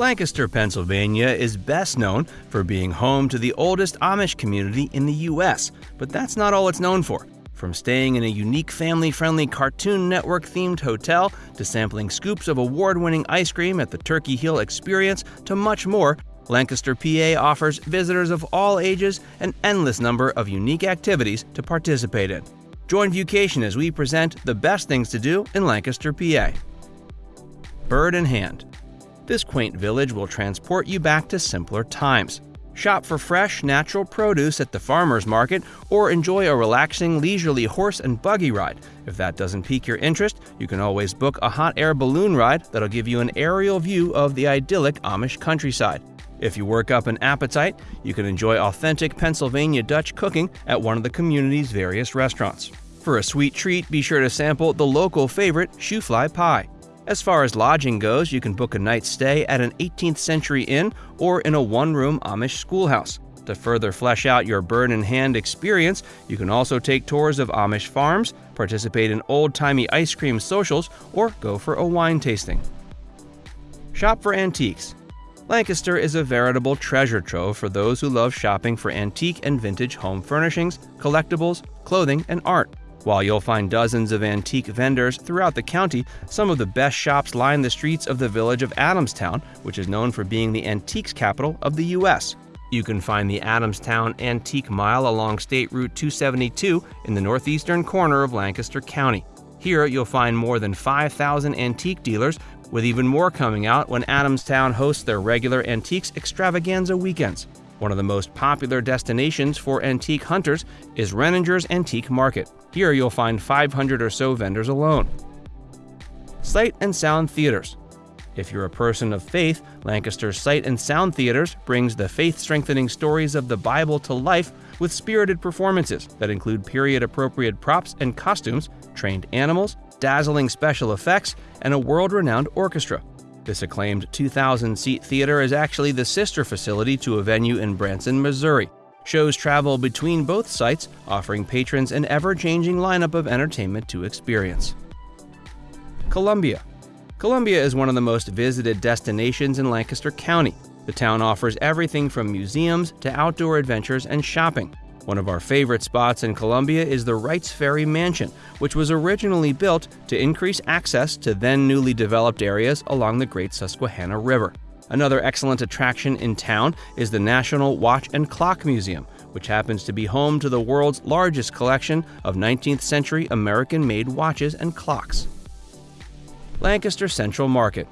Lancaster, Pennsylvania is best known for being home to the oldest Amish community in the U.S., but that's not all it's known for. From staying in a unique family friendly Cartoon Network themed hotel to sampling scoops of award winning ice cream at the Turkey Hill Experience to much more, Lancaster, PA offers visitors of all ages an endless number of unique activities to participate in. Join Vucation as we present the best things to do in Lancaster, PA. Bird in Hand this quaint village will transport you back to simpler times. Shop for fresh, natural produce at the farmer's market or enjoy a relaxing, leisurely horse and buggy ride. If that doesn't pique your interest, you can always book a hot air balloon ride that'll give you an aerial view of the idyllic Amish countryside. If you work up an appetite, you can enjoy authentic Pennsylvania Dutch cooking at one of the community's various restaurants. For a sweet treat, be sure to sample the local favorite, shoofly pie. As far as lodging goes, you can book a night's stay at an 18th century inn or in a one room Amish schoolhouse. To further flesh out your bird in hand experience, you can also take tours of Amish farms, participate in old timey ice cream socials, or go for a wine tasting. Shop for antiques. Lancaster is a veritable treasure trove for those who love shopping for antique and vintage home furnishings, collectibles, clothing, and art. While you'll find dozens of antique vendors throughout the county, some of the best shops line the streets of the village of Adamstown, which is known for being the antiques capital of the U.S. You can find the Adamstown Antique Mile along State Route 272 in the northeastern corner of Lancaster County. Here, you'll find more than 5,000 antique dealers, with even more coming out when Adamstown hosts their regular antiques extravaganza weekends. One of the most popular destinations for antique hunters is Renninger's Antique Market. Here you'll find 500 or so vendors alone. Sight and Sound Theaters. If you're a person of faith, Lancaster's Sight and Sound Theaters brings the faith strengthening stories of the Bible to life with spirited performances that include period appropriate props and costumes, trained animals, dazzling special effects, and a world renowned orchestra. This acclaimed 2,000 seat theater is actually the sister facility to a venue in Branson, Missouri. Shows travel between both sites, offering patrons an ever changing lineup of entertainment to experience. Columbia Columbia is one of the most visited destinations in Lancaster County. The town offers everything from museums to outdoor adventures and shopping. One of our favorite spots in Columbia is the Wrights Ferry Mansion, which was originally built to increase access to then newly developed areas along the Great Susquehanna River. Another excellent attraction in town is the National Watch and Clock Museum, which happens to be home to the world's largest collection of 19th century American made watches and clocks. Lancaster Central Market.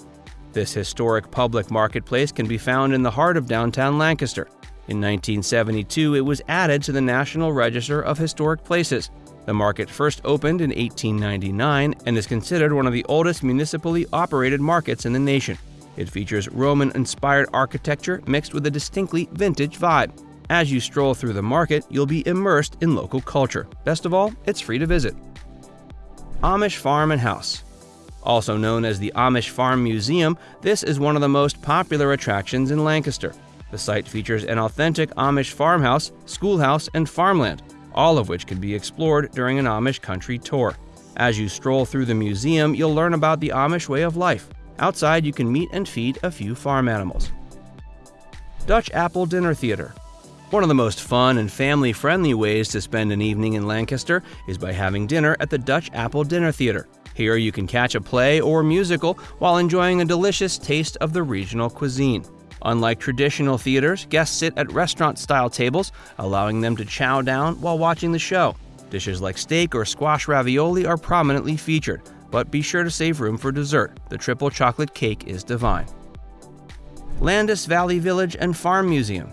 This historic public marketplace can be found in the heart of downtown Lancaster. In 1972, it was added to the National Register of Historic Places. The market first opened in 1899 and is considered one of the oldest municipally operated markets in the nation. It features Roman inspired architecture mixed with a distinctly vintage vibe. As you stroll through the market, you'll be immersed in local culture. Best of all, it's free to visit. Amish Farm and House. Also known as the Amish Farm Museum, this is one of the most popular attractions in Lancaster. The site features an authentic Amish farmhouse, schoolhouse, and farmland, all of which can be explored during an Amish country tour. As you stroll through the museum, you'll learn about the Amish way of life. Outside, you can meet and feed a few farm animals. Dutch Apple Dinner Theater. One of the most fun and family friendly ways to spend an evening in Lancaster is by having dinner at the Dutch Apple Dinner Theater. Here you can catch a play or musical while enjoying a delicious taste of the regional cuisine. Unlike traditional theaters, guests sit at restaurant style tables, allowing them to chow down while watching the show. Dishes like steak or squash ravioli are prominently featured, but be sure to save room for dessert. The triple chocolate cake is divine. Landis Valley Village and Farm Museum.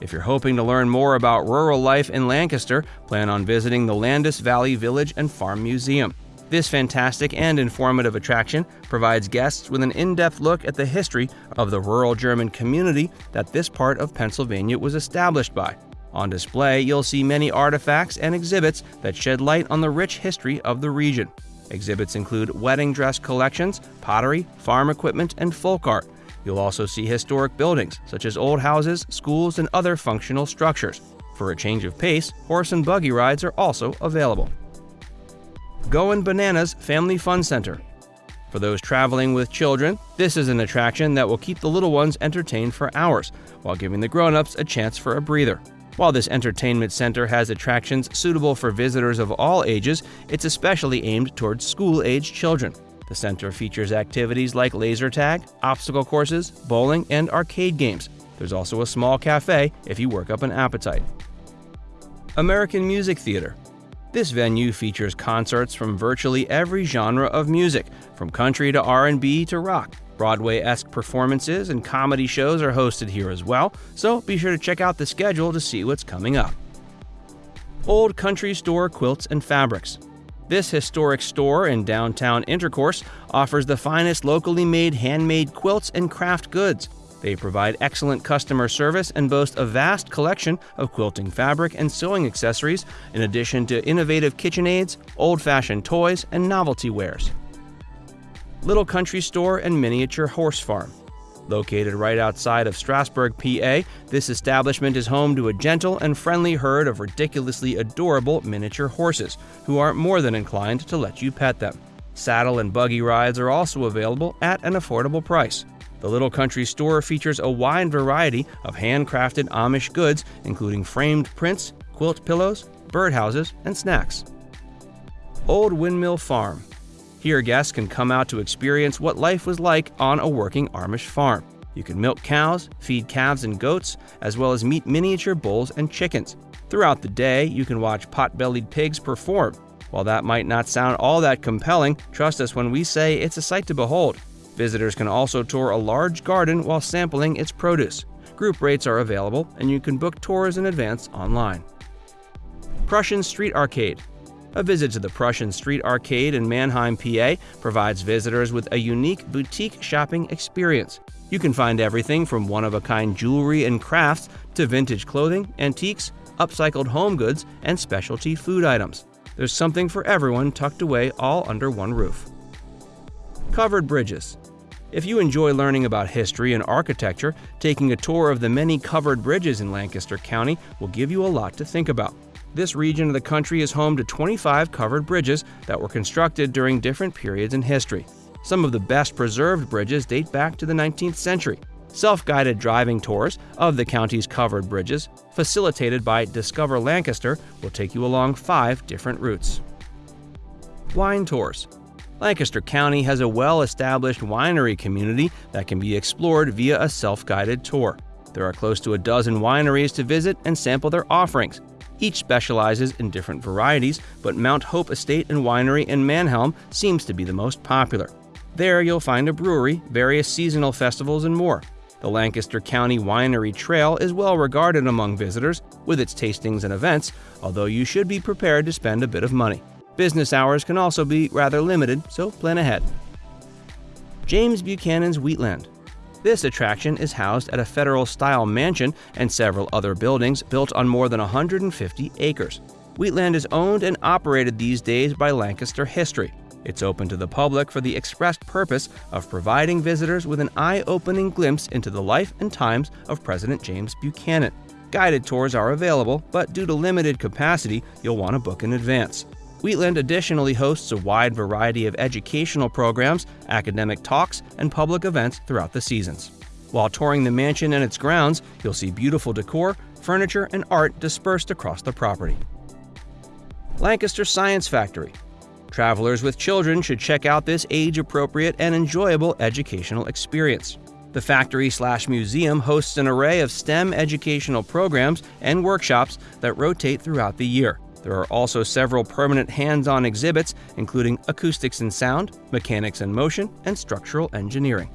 If you're hoping to learn more about rural life in Lancaster, plan on visiting the Landis Valley Village and Farm Museum. This fantastic and informative attraction provides guests with an in depth look at the history of the rural German community that this part of Pennsylvania was established by. On display, you'll see many artifacts and exhibits that shed light on the rich history of the region. Exhibits include wedding dress collections, pottery, farm equipment, and folk art. You'll also see historic buildings, such as old houses, schools, and other functional structures. For a change of pace, horse and buggy rides are also available. Goin' Bananas Family Fun Center. For those traveling with children, this is an attraction that will keep the little ones entertained for hours, while giving the grown ups a chance for a breather. While this entertainment center has attractions suitable for visitors of all ages, it's especially aimed towards school age children. The center features activities like laser tag, obstacle courses, bowling, and arcade games. There's also a small cafe if you work up an appetite. American Music Theater. This venue features concerts from virtually every genre of music, from country to R&B to rock. Broadway-esque performances and comedy shows are hosted here as well, so be sure to check out the schedule to see what's coming up. Old Country Store Quilts and Fabrics. This historic store in downtown Intercourse offers the finest locally made handmade quilts and craft goods. They provide excellent customer service and boast a vast collection of quilting fabric and sewing accessories, in addition to innovative kitchen aids, old fashioned toys, and novelty wares. Little Country Store and Miniature Horse Farm. Located right outside of Strasburg, PA, this establishment is home to a gentle and friendly herd of ridiculously adorable miniature horses, who are more than inclined to let you pet them. Saddle and buggy rides are also available at an affordable price. The Little Country Store features a wide variety of handcrafted Amish goods, including framed prints, quilt pillows, birdhouses, and snacks. Old Windmill Farm. Here, guests can come out to experience what life was like on a working Amish farm. You can milk cows, feed calves and goats, as well as meet miniature bulls and chickens. Throughout the day, you can watch pot bellied pigs perform. While that might not sound all that compelling, trust us when we say it's a sight to behold. Visitors can also tour a large garden while sampling its produce. Group rates are available, and you can book tours in advance online. Prussian Street Arcade. A visit to the Prussian Street Arcade in Manheim, PA provides visitors with a unique boutique shopping experience. You can find everything from one of a kind jewelry and crafts to vintage clothing, antiques, upcycled home goods, and specialty food items. There's something for everyone tucked away all under one roof. Covered bridges. If you enjoy learning about history and architecture, taking a tour of the many covered bridges in Lancaster County will give you a lot to think about. This region of the country is home to 25 covered bridges that were constructed during different periods in history. Some of the best preserved bridges date back to the 19th century. Self guided driving tours of the county's covered bridges, facilitated by Discover Lancaster, will take you along five different routes. Wine Tours Lancaster County has a well established winery community that can be explored via a self guided tour. There are close to a dozen wineries to visit and sample their offerings. Each specializes in different varieties, but Mount Hope Estate and Winery in Manheim seems to be the most popular. There you'll find a brewery, various seasonal festivals, and more. The Lancaster County Winery Trail is well regarded among visitors with its tastings and events, although you should be prepared to spend a bit of money. Business hours can also be rather limited, so plan ahead. James Buchanan's Wheatland. This attraction is housed at a federal style mansion and several other buildings built on more than 150 acres. Wheatland is owned and operated these days by Lancaster History. It's open to the public for the express purpose of providing visitors with an eye opening glimpse into the life and times of President James Buchanan. Guided tours are available, but due to limited capacity, you'll want to book in advance. Wheatland additionally hosts a wide variety of educational programs, academic talks, and public events throughout the seasons. While touring the mansion and its grounds, you'll see beautiful decor, furniture, and art dispersed across the property. Lancaster Science Factory. Travelers with children should check out this age appropriate and enjoyable educational experience. The factory slash museum hosts an array of STEM educational programs and workshops that rotate throughout the year. There are also several permanent hands on exhibits, including acoustics and sound, mechanics and motion, and structural engineering.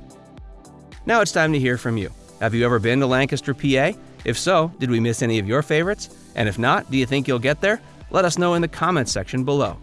Now it's time to hear from you. Have you ever been to Lancaster, PA? If so, did we miss any of your favorites? And if not, do you think you'll get there? Let us know in the comments section below.